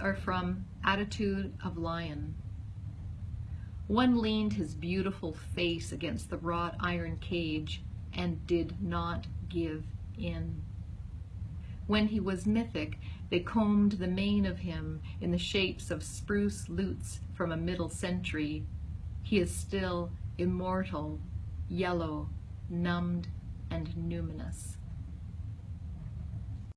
are from Attitude of Lion. One leaned his beautiful face against the wrought iron cage and did not give in. When he was mythic, they combed the mane of him in the shapes of spruce lutes from a middle century. He is still immortal, yellow, numbed.